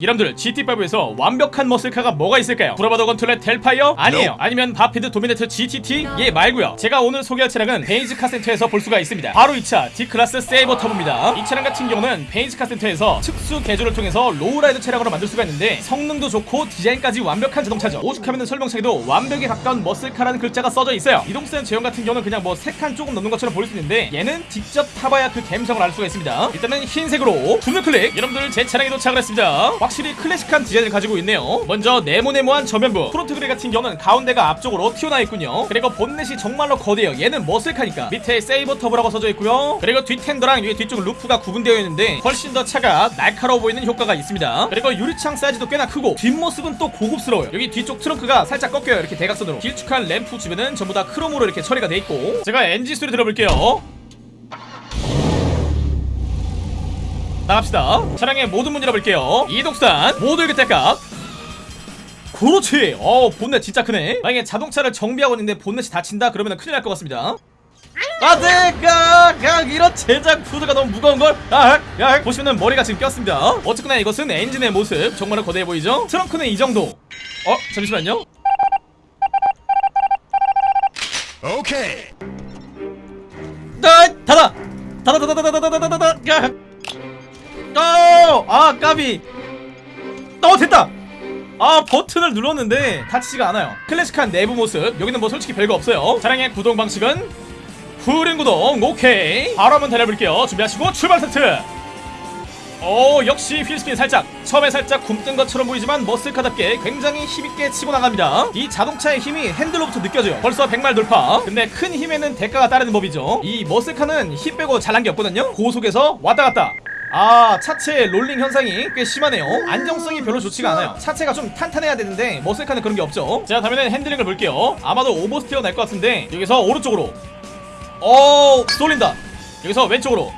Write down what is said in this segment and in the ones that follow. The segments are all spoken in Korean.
여러분들 GTA5에서 완벽한 머슬카가 뭐가 있을까요? Bravado Gauntlet Hellfire? 아니에요. 아니면 Vapid Dominator GTT? 얘 말고요. 제가 오늘 소개할 차량은 베니즈 카센터에서 볼 수가 있습니다. 바로 이 차 Declasse Sabre Turbo입니다. 이 차량 같은 경우는 베니즈 카센터에서 특수 개조를 통해서 로우라이드 차량으로 만들 수가 있는데 성능도 좋고 디자인까지 완벽한 자동차죠. 오죽하면 설명창에도 완벽에 가까운 머슬카라는 글자가 써져 있어요. 이동센 제형 같은 경우는 그냥 뭐 3칸 조금 넘는 것처럼 보일 수 있는데 얘는 직접 타봐야 그 감성을 알 수가 있습니다. 일단은 흰색으로 주문 클릭! 여러분들 제 차량에 도착을 했습니다 확실히 클래식한 디자인을 가지고 있네요. 먼저 네모네모한 전면부. front grille 같은 경우는 가운데가 앞쪽으로 튀어나와 있군요. 그리고 본넷이 정말로 거대해요. 얘는 머슬카니까. 밑에 Sabre Turbo라고 써져 있고요. 그리고 뒷펜더랑 위에 뒤쪽 루프가 구분되어 있는데 훨씬 더 차가 날카로워 보이는 효과가 있습니다. 그리고 유리창 사이즈도 꽤나 크고 뒷모습은 또 고급스러워요. 여기 뒤쪽 트렁크가 살짝 꺾여요. 이렇게 대각선으로. 길쭉한 램프 주변은 전부 다 크롬으로 이렇게 처리가 돼 있고. 제가 엔진 소리 들어볼게요 나갑시다. 차량의 모든 문 열어볼게요. 이독산 모두 일교택각 그렇지. 어 본넷 진짜 크네. 만약에 자동차를 정비하고 있는데 본넷이 닫힌다? 그러면 큰일 날 것 같습니다. 안돼 가 이런 제작 푸드가 너무 무거운걸? 아, 야, 보시면은 머리가 지금 꼈습니다. 어쨌거나 이것은 엔진의 모습. 정말 거대해 보이죠? 트렁크는 이 정도. 어 잠시만요. 오케이. 아, 닫아 닫아 닫아 닫아 닫아 닫아 닫아. 야. 어, 아 까비. 어 됐다. 아 버튼을 눌렀는데 닫히지가 않아요. 클래식한 내부 모습. 여기는 뭐 솔직히 별거 없어요. 차량의 구동 방식은 후륜 구동. 오케이. 바로 한번 달려볼게요. 준비하시고 출발 세트. 오 역시 wheel spin 살짝. 처음에 살짝 굼뜬 것처럼 보이지만 머슬카답게 굉장히 힘있게 치고 나갑니다. 이 자동차의 힘이 핸들로부터 느껴져요. 벌써 100마일 돌파. 근데 큰 힘에는 대가가 따르는 법이죠. 이 머슬카는 힘 빼고 잘난 게 없거든요. 고속에서 왔다갔다 아 차체 롤링 현상이 꽤 심하네요. 안정성이 별로 좋지가 않아요. 차체가 좀 탄탄해야 되는데 머슬카는 그런 게 없죠. 자 다음에는 핸들링을 볼게요. 아마도 oversteer 날 것 같은데 여기서 오른쪽으로. 어 쏠린다. 여기서 왼쪽으로.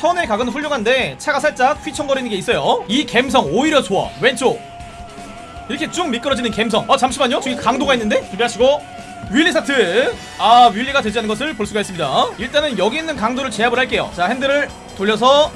선의 각은 훌륭한데 차가 살짝 휘청거리는 게 있어요. 이 감성 오히려 좋아. 왼쪽. 이렇게 쭉 미끄러지는 감성. 어 잠시만요. 저기 강도가 있는데? 준비하시고 wheelie start. 아 wheelie가 되지 않는 것을 볼 수가 있습니다. 일단은 여기 있는 강도를 제압을 할게요. 자 핸들을 돌려서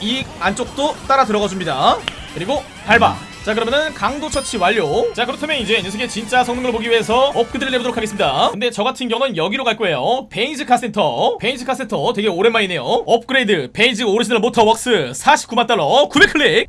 이 안쪽도 따라 들어가 줍니다. 그리고 밟아. 자 그러면은 강도 처치 완료. 자 그렇다면 이제 녀석의 진짜 성능을 보기 위해서 업그레이드를 해보도록 하겠습니다. 근데 저 같은 경우는 여기로 갈 거예요. Benny's 카센터. Benny's 카센터 되게 오랜만이네요. 업그레이드. Benny's Original Motor Works 49만 달러. 900클릭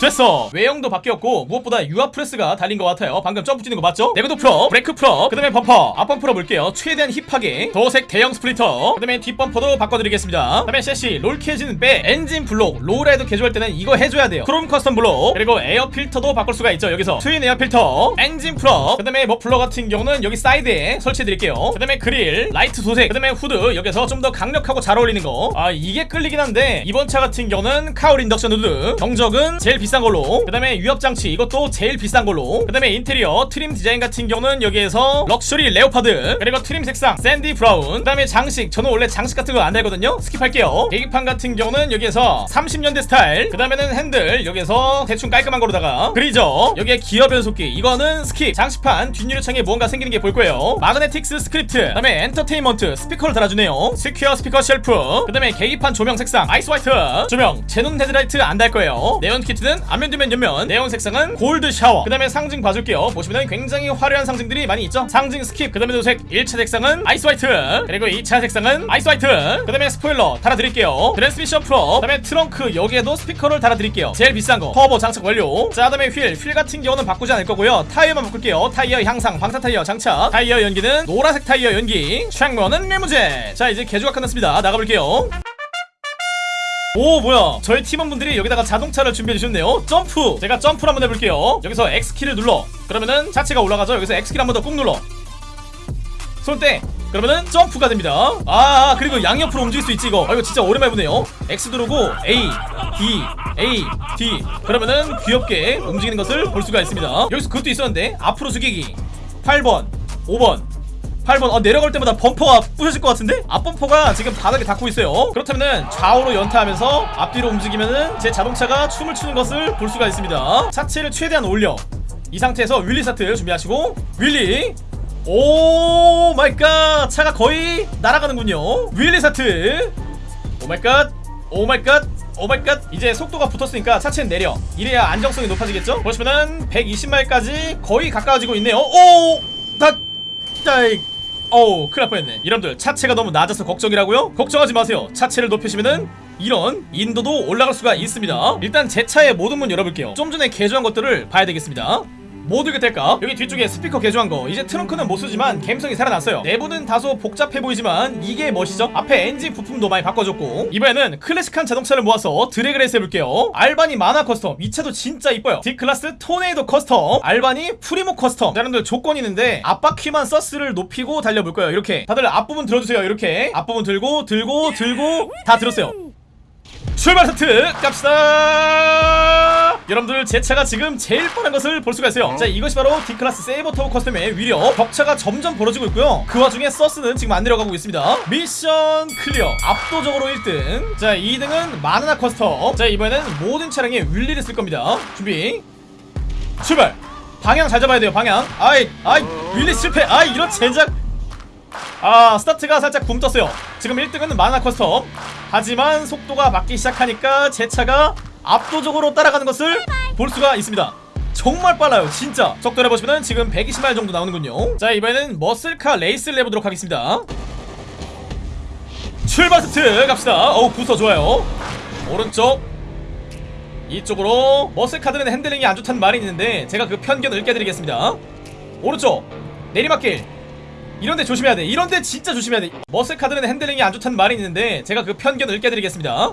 됐어. 외형도 바뀌었고 무엇보다 유압 프레스가 달린 것 같아요. 방금 점프 뛰는 거 맞죠? 내구도 full up 브레이크 full up 그 다음에 범퍼. 앞범퍼 볼게요. 최대한 힙하게. 도색 대형 splitter. 그 다음에 뒷범퍼도 바꿔드리겠습니다. 그 다음에 섀시 roll cage는 빼. 엔진 블록. lowride 개조할 때는 이거 해줘야 돼요. 크롬 custom 블록. 그리고 에어 필터도 바꿀 수가 있죠 여기서. twin air filter. 엔진 full up 그 다음에 머플러 같은 경우는 여기 사이드에 설치해드릴게요. 그 다음에 그릴 라이트 도색. 그 다음에 후드. 여기서 좀 더 강력하고 잘 어울리는 거 아 이게 끌리긴 한데 이번 차 같은 경우는 cowl induction hood. 경적은 제일 비싼 걸로. 그 다음에 유압 장치 이것도 제일 비싼 걸로. 그 다음에 인테리어 trim 디자인 같은 경우는 여기에서 luxury leopard 그리고 trim 색상 sandy brown 그 다음에 장식. 저는 원래 장식 같은 거 안 달거든요. skip할게요. 계기판 같은 경우는 여기에서 30년대 스타일 그 다음에는 핸들 여기에서 대충 깔끔한 거로다가 그리죠? 여기에 기어 변속기 이거는 skip. 장식판 뒷유리창에 무언가 생기는 게 보일 거예요. magnetics script 그 다음에 엔터테인먼트 스피커를 달아주네요. square speaker shelf 그 다음에 계기판 조명 색상 ice white. 조명 xenon 헤드라이트 안 달 거예요. 네온 키트는 앞면 뒤면 옆면. 네온 색상은 gold shower. 그 다음에 상징 봐줄게요. 보시면 굉장히 화려한 상징들이 많이 있죠? 상징 skip 그 다음에 도색. 1차 색상은 ice white. 그리고 2차 색상은 ice white. 그 다음에 스포일러 달아드릴게요. 트랜스미션 프로 그 다음에 트렁크 여기에도 스피커를 달아드릴게요. 제일 비싼 거. 터보 장착 완료. 자 그다음에 휠. 휠 같은 경우는 바꾸지 않을 거고요. 타이어만 바꿀게요. 타이어 향상 방탄 타이어 장착. 타이어 연기는 노란색 타이어 연기. 창문은 리무진 자 이제 개조가 끝났습니다. 나가볼게요 오 뭐야. 저희 팀원분들이 여기다가 자동차를 준비해 주셨네요. 점프. 제가 점프를 한번 해볼게요. 여기서 X키를 눌러. 그러면은 차체가 올라가죠? 여기서 X키를 한 번 더 꾹 눌러. 손대 그러면은 점프가 됩니다. 아 그리고 양옆으로 움직일 수 있지 이거. 아 이거 진짜 오랜만에 보네요. X 누르고 A D A D. 그러면은 귀엽게 움직이는 것을 볼 수가 있습니다. 여기서 그것도 있었는데. 앞으로 숙이기. 8번 5번 8번 어 내려갈 때마다 범퍼가 부셔질 것 같은데? 앞범퍼가 지금 바닥에 닿고 있어요. 그렇다면은 좌우로 연타하면서 앞뒤로 움직이면은 제 자동차가 춤을 추는 것을 볼 수가 있습니다. 차체를 최대한 올려. 이 상태에서 wheelie start 준비하시고 wheelie! Oh my god! 차가 거의 날아가는군요. Wheelie start! Oh my god! Oh my god! Oh my god! 이제 속도가 붙었으니까 차체는 내려. 이래야 안정성이 높아지겠죠? 보시면은 120마일까지 거의 가까워지고 있네요. 오 다 짜이 어우 큰일 날 뻔했네. 여러분들 차체가 너무 낮아서 걱정이라고요? 걱정하지 마세요. 차체를 높이시면은 이런 인도도 올라갈 수가 있습니다. 일단 제 차의 모든 문 열어볼게요. 좀 전에 개조한 것들을 봐야 되겠습니다 뭐 들게 될까? 여기 뒤쪽에 스피커 개조한 거. 이제 트렁크는 못 쓰지만 감성이 살아났어요. 내부는 다소 복잡해 보이지만 이게 멋이죠? 앞에 엔진 부품도 많이 바꿔줬고. 이번에는 클래식한 자동차를 모아서 드래그 레이스 해볼게요. Albany Manana Custom. 이 차도 진짜 이뻐요. Declasse Tornado Custom. Albany Primo Custom. 자, 여러분들 조건이 있는데 앞바퀴만 서스를 높이고 달려볼 거예요. 이렇게. 다들 앞부분 들어주세요. 이렇게. 앞부분 들고 들고 들고 다 들었어요. 출발 스트! 갑시다 여러분들 제 차가 지금 제일 빠른 것을 볼 수가 있어요. 자 이것이 바로 Declasse Sabre Turbo Custom의 위력. 격차가 점점 벌어지고 있고요. 그 와중에 서스는 지금 안 내려가고 있습니다. mission clear. 압도적으로 1등. 자 2등은 Manana Custom 자 이번에는 모든 차량에 wheelie를 쓸 겁니다. 준비. 출발. 방향 잘 잡아야 돼요 방향. 아이 아이 wheelie 실패. 아이 이런 젠장 아 스타트가 살짝 붕 떴어요. 지금 1등은 Manana Custom 하지만 속도가 붙기 시작하니까 제 차가 압도적으로 따라가는 것을 볼 수가 있습니다. 정말 빨라요 진짜. 속도를 보시면 지금 120마일 정도 나오는군요. 자 이번에는 muscle car 레이스를 해보도록 하겠습니다. 출발 스트 갑시다. 어우 부서 좋아요. 오른쪽. 이쪽으로 muscle car들은 handling이 안 좋다는 말이 있는데 제가 그 편견을 깨드리겠습니다. 오른쪽. 내리막길. 이런데 조심해야 돼. 이런데 진짜 조심해야 돼. muscle car들은 handling이 안 좋다는 말이 있는데 제가 그 편견을 깨드리겠습니다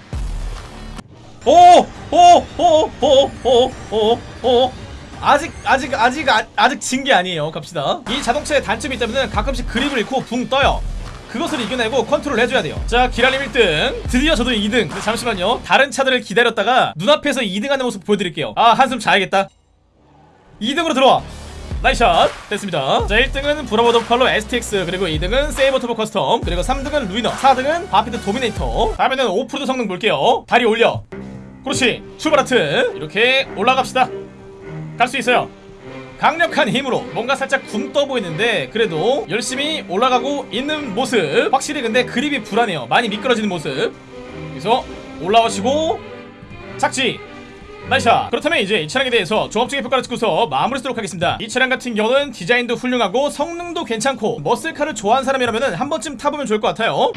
오! 오! 오! 오! 오! 오! 오! 아직 아직 아직 아, 아직 진 게 아니에요. 갑시다. 이 자동차의 단점이 있다면 가끔씩 grip을 잃고 붕 떠요. 그것을 이겨내고 컨트롤 해줘야 돼요. 자, 기라님 1등. 드디어 저도 2등. 근데 잠시만요. 다른 차들을 기다렸다가 눈앞에서 2등하는 모습 보여드릴게요. 아, 한숨 자야겠다. 2등으로 들어와. Nice shot 됐습니다 자 1등은 Bravado Buffalo STX 그리고 2등은 Sabre Turbo Custom 그리고 3등은 Ruiner 4등은 Vapid Dominator 다음에는 오프로드 성능 볼게요 다리 올려 그렇지. 출발 하트. 이렇게 올라갑시다. 갈 수 있어요. 강력한 힘으로 뭔가 살짝 굼떠 보이는데 그래도 열심히 올라가고 있는 모습. 확실히 근데 그립이 불안해요. 많이 미끄러지는 모습. 그래서 올라오시고 착지. 나이샤 그렇다면 이제 이 차량에 대해서 종합적인 평가를 듣고서 마무리 쓰도록 하겠습니다. 이 차량 같은 경우는 디자인도 훌륭하고 성능도 괜찮고 머슬카를 좋아하는 사람이라면 한 번쯤 타보면 좋을 것 같아요